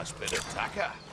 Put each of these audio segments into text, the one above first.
Nice bit of tacker.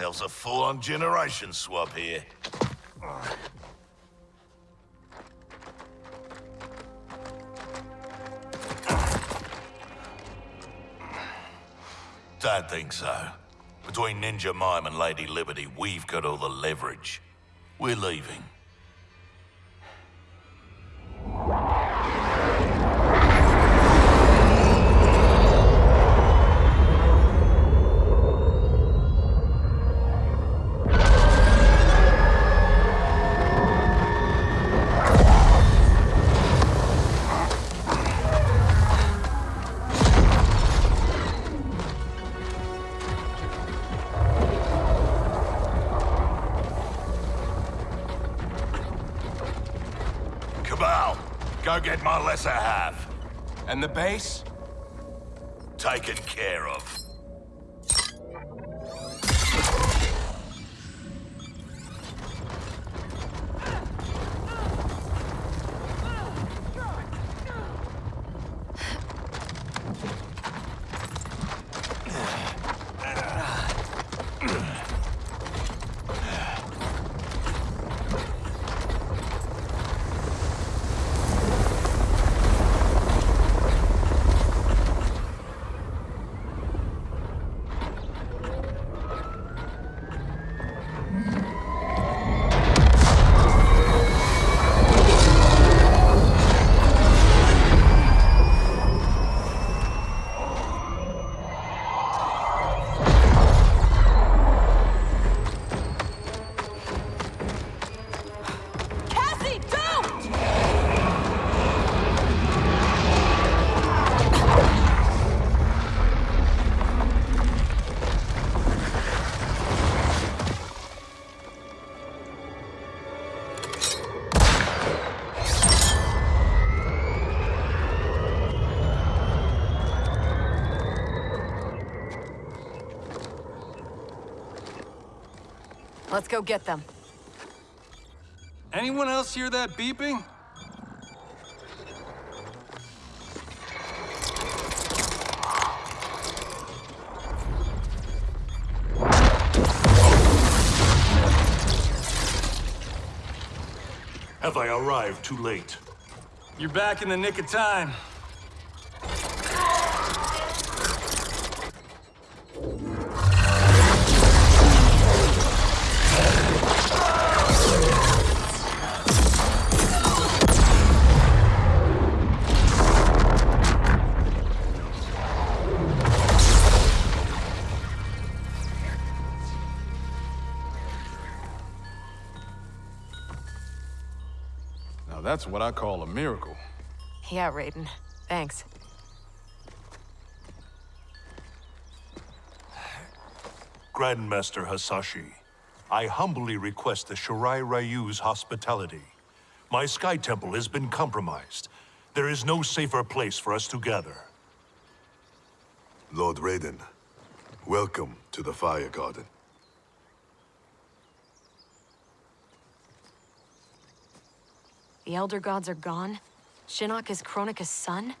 Ourselves a full-on generation swap here. Don't think so. Between Ninja Mime and Lady Liberty, we've got all the leverage. We're leaving. My lesser half. And the base? Taken care of. Let's go get them. Anyone else hear that beeping? Have I arrived too late? You're back in the nick of time. Now that's what I call a miracle. Yeah, Raiden. Thanks. Grandmaster Hasashi, I humbly request the Shirai Ryu's hospitality. My Sky Temple has been compromised. There is no safer place for us to gather. Lord Raiden, welcome to the Fire Garden. The Elder Gods are gone? Shinnok is Kronika's son?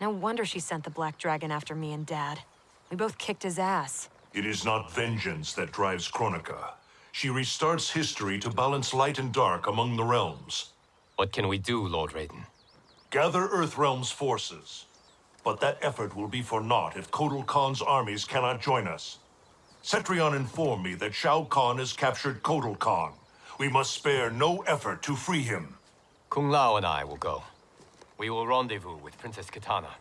No wonder she sent the Black Dragon after me and Dad. We both kicked his ass. It is not vengeance that drives Kronika. She restarts history to balance light and dark among the realms. What can we do, Lord Raiden? Gather Earthrealm's forces. But that effort will be for naught if Kotal Khan's armies cannot join us. Cetrion informed me that Shao Kahn has captured Kotal Khan. We must spare no effort to free him. Kung Lao and I will go. We will rendezvous with Princess Kitana.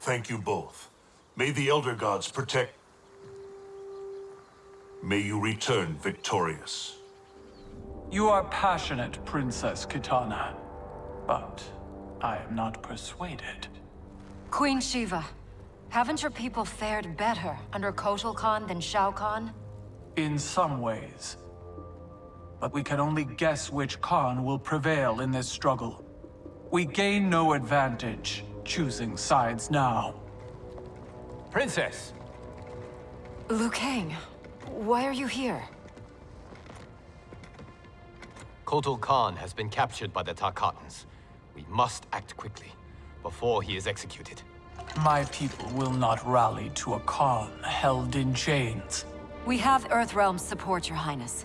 Thank you both. May the Elder Gods protect... May you return victorious. You are passionate, Princess Kitana. But I am not persuaded. Queen Shiva, haven't your people fared better under Kotal Khan than Shao Kahn? In some ways. But we can only guess which Khan will prevail in this struggle. We gain no advantage choosing sides now. Princess! Liu Kang, why are you here? Kotal Khan has been captured by the Tarkatans. We must act quickly, before he is executed. My people will not rally to a Khan held in chains. We have Earthrealm's support, your highness.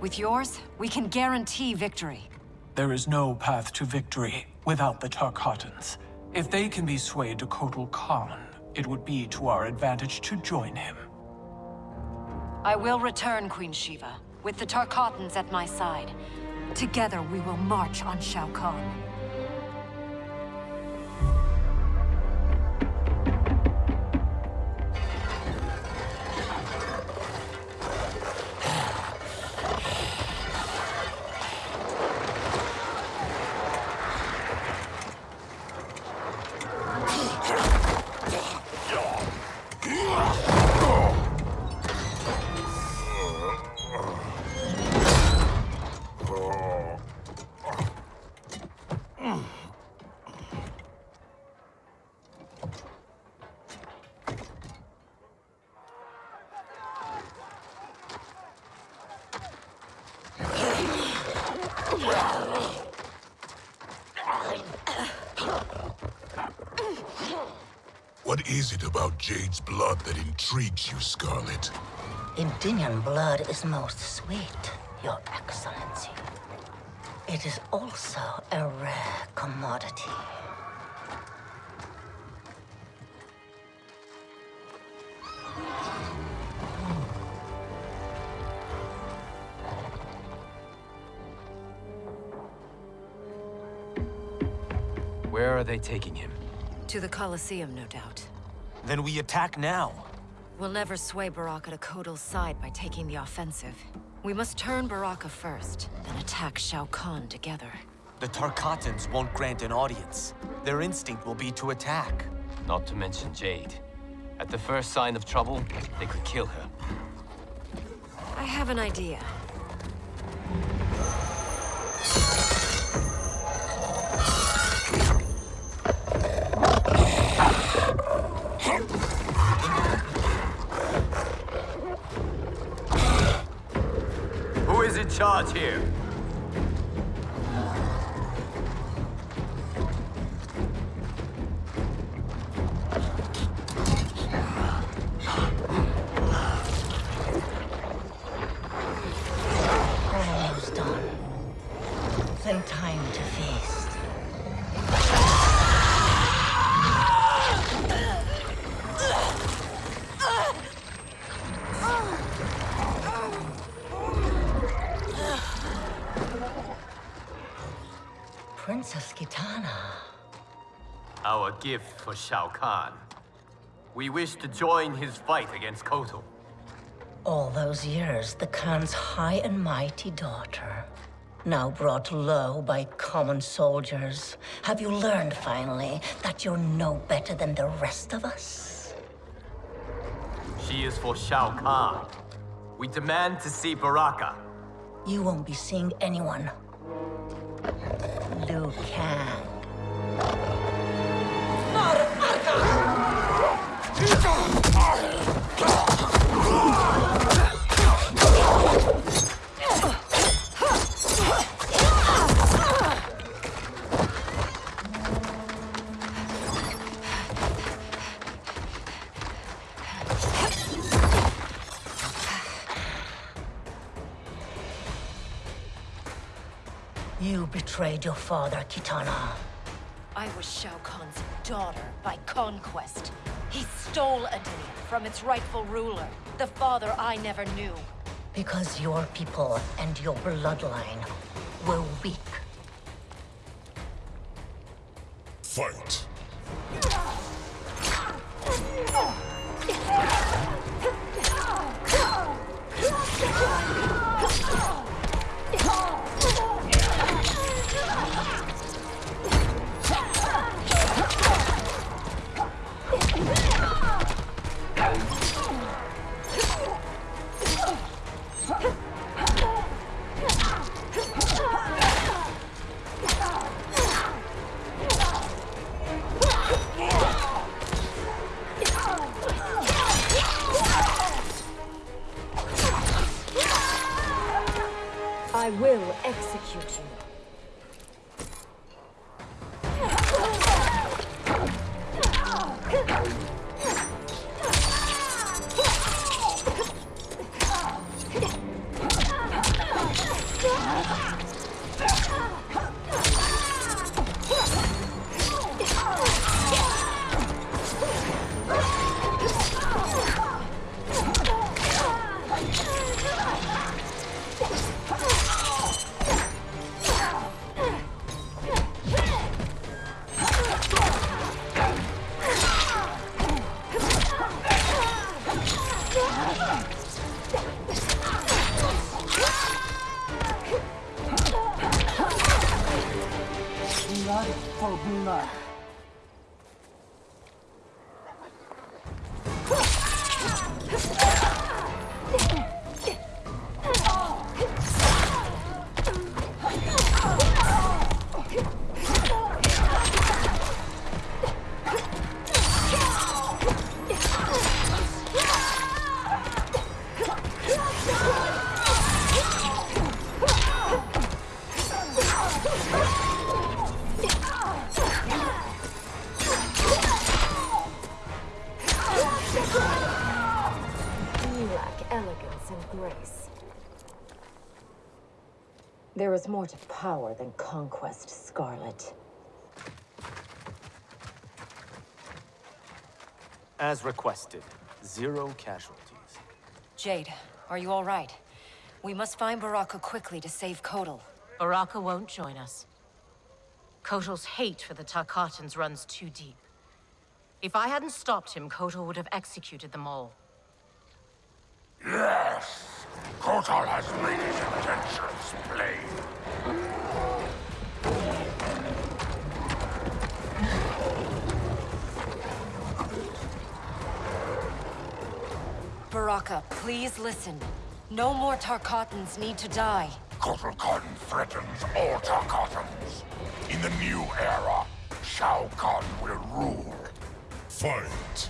With yours, we can guarantee victory. There is no path to victory without the Tarkatans. If they can be swayed to Kotal Khan, it would be to our advantage to join him. I will return, Queen Shiva, with the Tarkatans at my side. Together we will march on Shao Kahn. What is it about Jade's blood that intrigues you, Skarlet? Edenian blood is most sweet, Your Excellency. It is also a rare commodity. Where are they taking him? To the Colosseum, no doubt. Then we attack now. We'll never sway Baraka to Kotal's side by taking the offensive. We must turn Baraka first, then attack Shao Kahn together. The Tarkatans won't grant an audience. Their instinct will be to attack. Not to mention Jade. At the first sign of trouble, they could kill her. I have an idea. Charge here? Kitana. Our gift for Shao Kahn. We wish to join his fight against Kotal. All those years, the Khan's high and mighty daughter. Now brought low by common soldiers. Have you learned finally that you're no better than the rest of us? She is for Shao Kahn. We demand to see Baraka. You won't be seeing anyone. Liu Kang. Betrayed your father, Kitana. I was Shao Kahn's daughter by conquest. He stole Edenia from its rightful ruler, the father I never knew. Because your people and your bloodline were weak. There is more to power than conquest, Skarlet. As requested, zero casualties. Jade, are you all right? We must find Baraka quickly to save Kotal. Baraka won't join us. Kotal's hate for the Tarkatans runs too deep. If I hadn't stopped him, Kotal would have executed them all. Yes! Kotal has made his intentions plain. Baraka, please listen. No more Tarkatans need to die. Kotal Khan threatens all Tarkatans. In the new era, Shao Kahn will rule. Fight.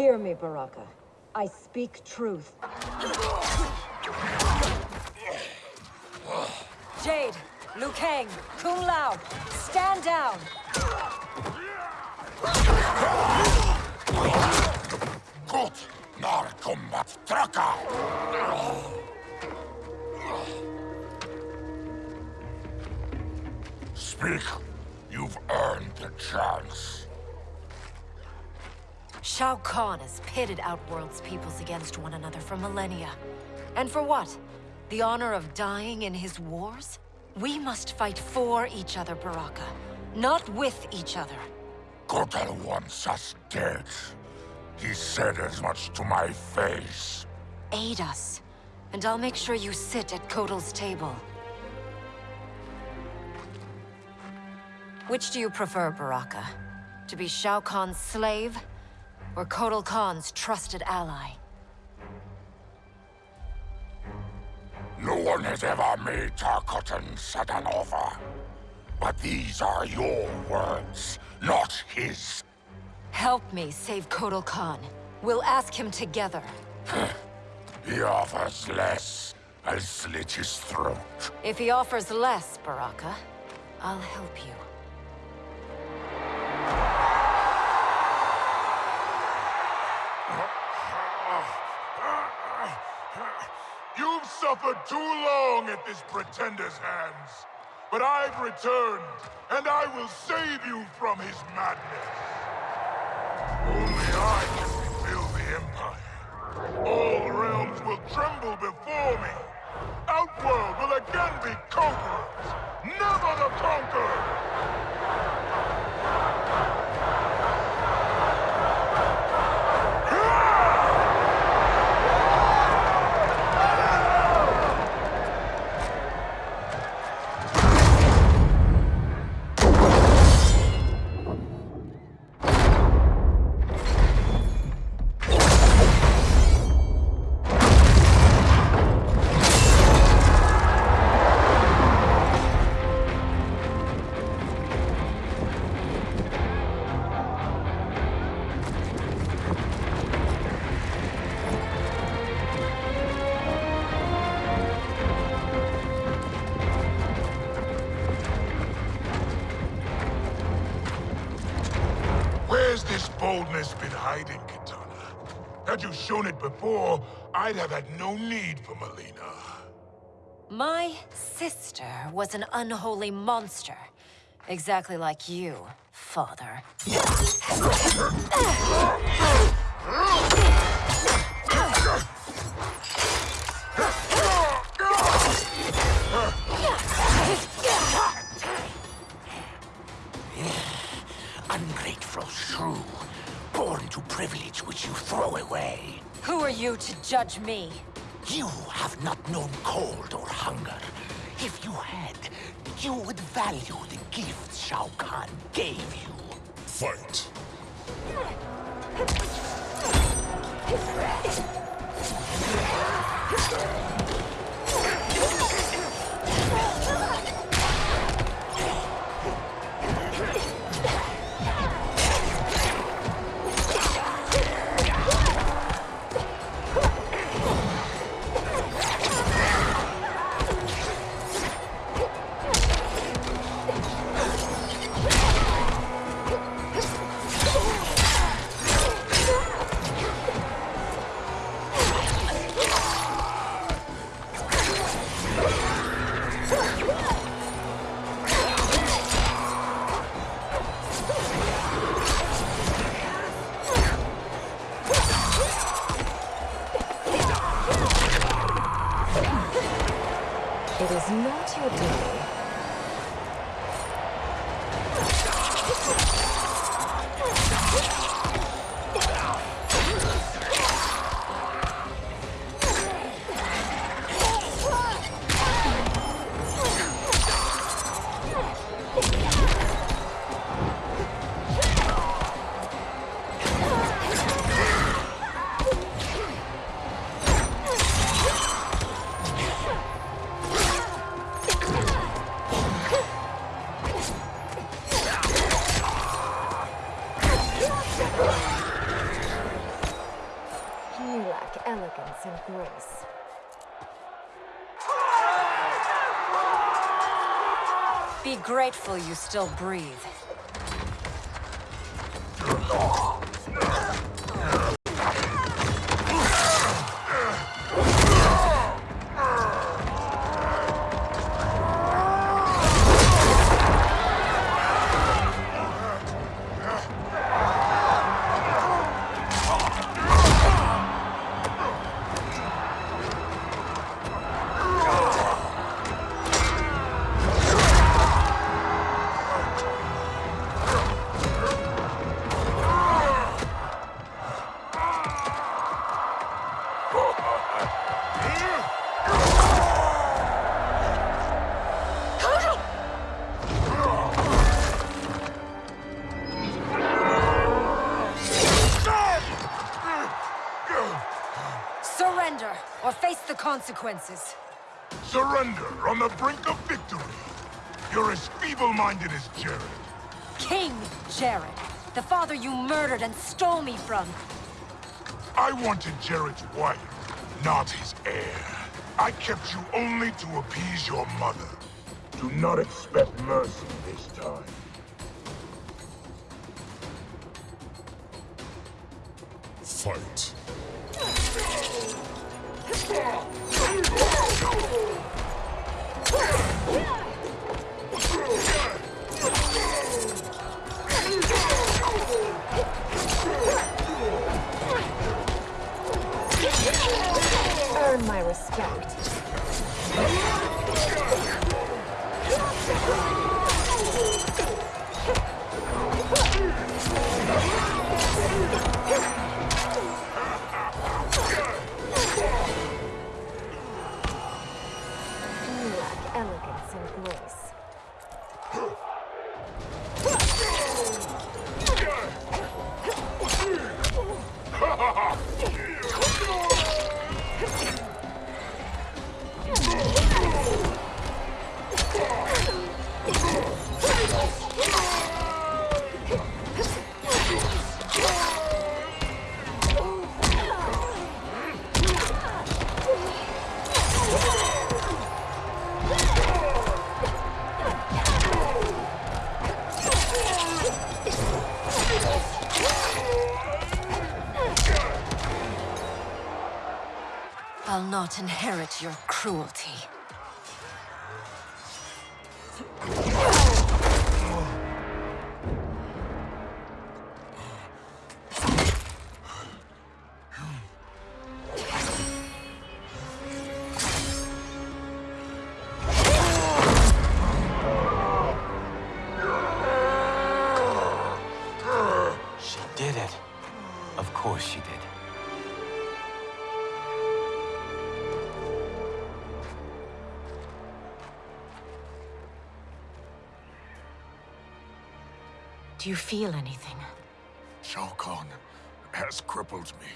Hear me, Baraka. I speak truth. Jade, Liu Kang, Kung Lao, stand down! Gut, nar combat traca! Speak. You've earned the chance. Shao Kahn has pitted Outworld's peoples against one another for millennia. And for what? The honor of dying in his wars? We must fight for each other, Baraka. Not with each other. Kotal wants us dead. He said as much to my face. Aid us, and I'll make sure you sit at Kotal's table. Which do you prefer, Baraka? To be Shao Kahn's slave, or Kotal Khan's trusted ally? No one has ever made Tarkatan set an offer. But these are your words, not his. Help me save Kotal Khan. We'll ask him together. He offers less. I'll slit his throat. If he offers less, Baraka, I'll help you. You've suffered too long at this pretender's hands. But I've returned, and I will save you from his madness. Only I can rebuild the Empire. All realms will tremble before me. Outworld will again be conquerors, never the conquered! Had you shown it before, I'd have had no need for Mileena. My sister was an unholy monster. Exactly like you, father. judge me? You have not known cold or hunger. If you had, you would value the gifts Shao Kahn gave you. Fight. grateful you still breathe. Consequences. Surrender on the brink of victory. You're as feeble-minded as Jerrod. King Jerrod, the father you murdered and stole me from. I wanted Jerrod's wife, not his heir. I kept you only to appease your mother. Do not expect mercy this time. Fight. My I'll not inherit your cruelty. You feel anything? Shao Kahn has crippled me.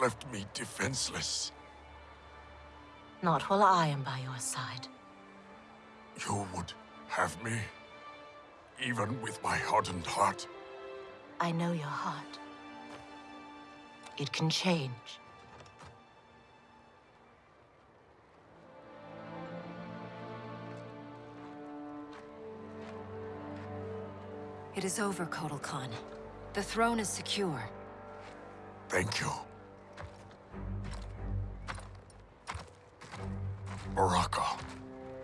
Left me defenseless. Not while I am by your side. You would have me? Even with my hardened heart? I know your heart. It can change. It is over, Kotal Khan. The throne is secure. Thank you. Baraka.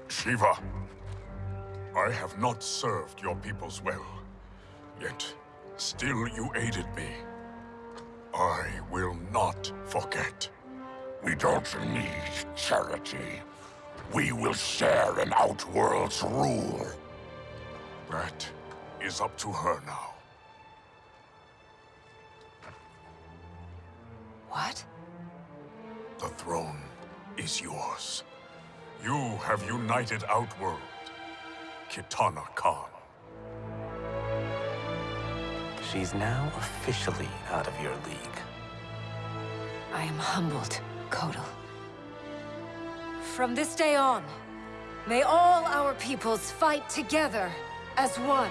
Shiva. I have not served your peoples well. Yet, still you aided me. I will not forget. We don't need charity. We will share in Outworld's rule. That is up to her now. What? The throne is yours. You have united Outworld. Kitana Khan. She's now officially out of your league. I am humbled, Kotal. From this day on, may all our peoples fight together as one.